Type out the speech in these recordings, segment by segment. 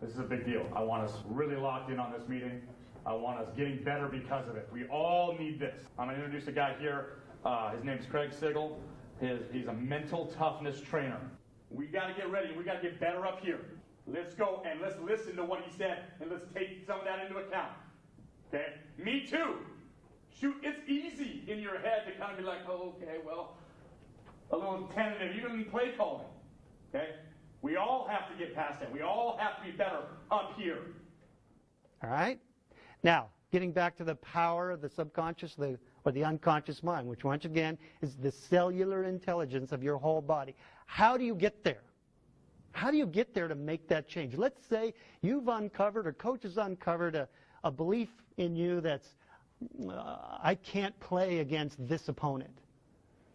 This is a big deal. I want us really locked in on this meeting. I want us getting better because of it. We all need this. I'm going to introduce a guy here. Uh, his name's Craig Sigel. His, he's a mental toughness trainer. We got to get ready. We got to get better up here. Let's go and let's listen to what he said and let's take some of that into account. Okay? Me too. Shoot, it's easy in your head to kind of be like, oh, okay, well, a little tentative, even in play calling. Okay? We all have to get past that. We all have to be better up here. All right? Now, getting back to the power of the subconscious the, or the unconscious mind, which once again is the cellular intelligence of your whole body. How do you get there? How do you get there to make that change? Let's say you've uncovered or coach has uncovered a, a belief in you that's, uh, I can't play against this opponent.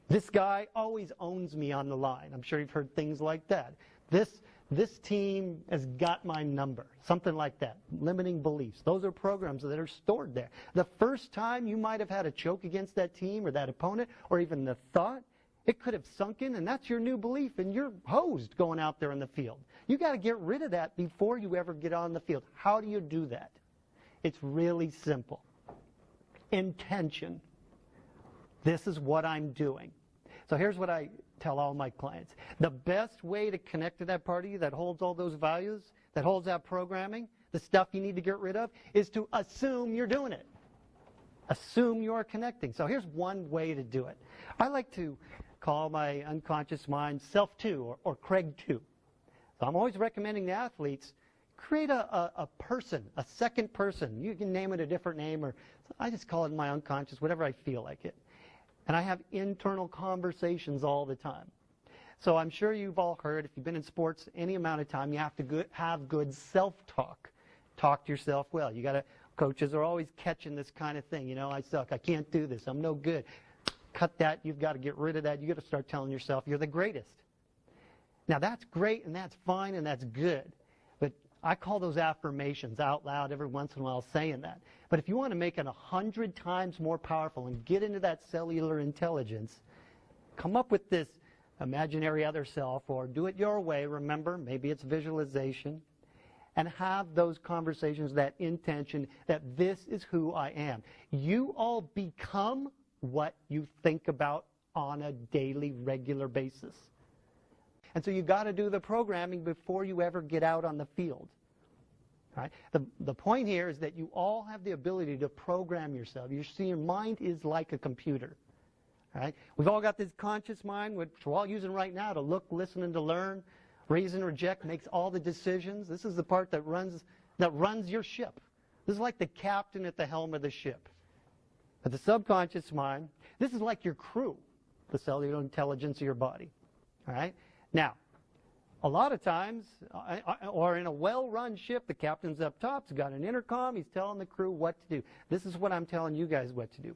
This guy always owns me on the line. I'm sure you've heard things like that. This, this team has got my number. Something like that. Limiting beliefs. Those are programs that are stored there. The first time you might have had a choke against that team or that opponent, or even the thought, it could have sunk in, and that's your new belief, and you're hosed going out there in the field. You got to get rid of that before you ever get on the field. How do you do that? It's really simple. Intention. This is what I'm doing. So here's what I tell all my clients. The best way to connect to that party that holds all those values, that holds that programming, the stuff you need to get rid of, is to assume you're doing it. Assume you're connecting. So here's one way to do it. I like to call my unconscious mind self 2 or, or Craig 2. So I'm always recommending the athletes create a, a, a, person, a second person. You can name it a different name, or I just call it my unconscious, whatever I feel like it. And I have internal conversations all the time. So I'm sure you've all heard, if you've been in sports any amount of time, you have to have good self-talk. Talk to yourself well. You got to. Coaches are always catching this kind of thing. You know, I suck. I can't do this. I'm no good. Cut that. You've got to get rid of that. You've got to start telling yourself you're the greatest. Now that's great and that's fine and that's good. I call those affirmations out loud every once in a while saying that. But if you want to make it a hundred times more powerful and get into that cellular intelligence, come up with this imaginary other self or do it your way. Remember, maybe it's visualization. And have those conversations, that intention that this is who I am. You all become what you think about on a daily, regular basis. And so you've got to do the programming before you ever get out on the field. Right? The, the point here is that you all have the ability to program yourself. You see, your mind is like a computer. Right? We've all got this conscious mind, which we're all using right now to look, listen, and to learn. And reject makes all the decisions. This is the part that runs, that runs your ship. This is like the captain at the helm of the ship. But the subconscious mind, this is like your crew, the cellular intelligence of your body. All right? Now, a lot of times, or in a well-run ship, the captain's up top, he's got an intercom, he's telling the crew what to do. This is what I'm telling you guys what to do.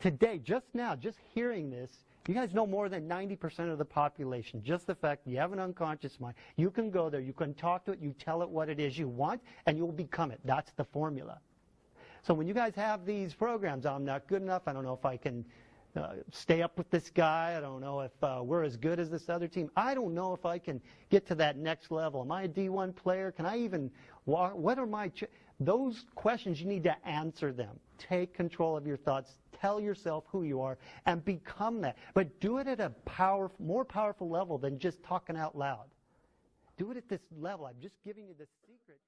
Today, just now, just hearing this, you guys know more than 90% of the population. Just the fact you have an unconscious mind. You can go there, you can talk to it, you tell it what it is you want, and you'll become it. That's the formula. So when you guys have these programs, I'm not good enough, I don't know if I can uh, stay up with this guy. I don't know if uh, we're as good as this other team. I don't know if I can get to that next level. Am I a D1 player? Can I even, what are my, those questions, you need to answer them. Take control of your thoughts. Tell yourself who you are and become that. But do it at a power, more powerful level than just talking out loud. Do it at this level. I'm just giving you the secret.